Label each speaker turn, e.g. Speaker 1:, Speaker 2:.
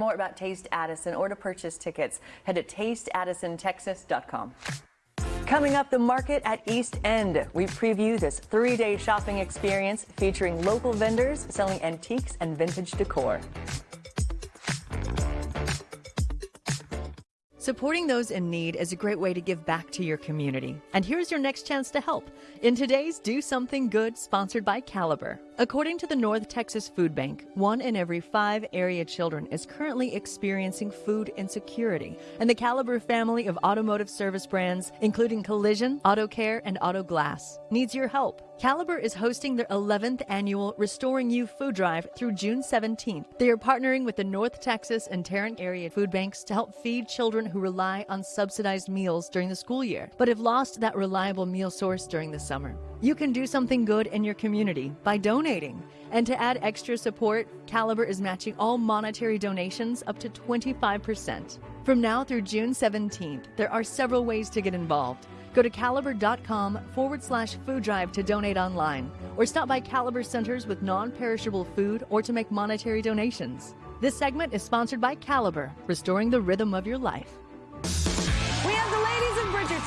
Speaker 1: More about Taste Addison or to purchase tickets, head to tasteaddisontexas.com. Coming up, the market at East End. We preview this three-day shopping experience featuring local vendors selling antiques and vintage decor. Supporting those in need is a great way to give back to your community. And here's your next chance to help. In today's Do Something Good, sponsored by Caliber. According to the North Texas Food Bank, one in every five area children is currently experiencing food insecurity. And the Caliber family of automotive service brands, including Collision, Auto Care, and Auto Glass, needs your help. Caliber is hosting their 11th annual Restoring You Food Drive through June 17th. They are partnering with the North Texas and Tarrant area food banks to help feed children who rely on subsidized meals during the school year, but have lost that reliable meal source during the summer. You can do something good in your community by donating. And to add extra support, Caliber is matching all monetary donations up to 25%. From now through June 17th, there are several ways to get involved. Go to caliber.com forward slash food drive to donate online, or stop by Caliber Centers with non perishable food or to make monetary donations. This segment is sponsored by Caliber, restoring the rhythm of your life.
Speaker 2: We have the ladies of Bridgerton.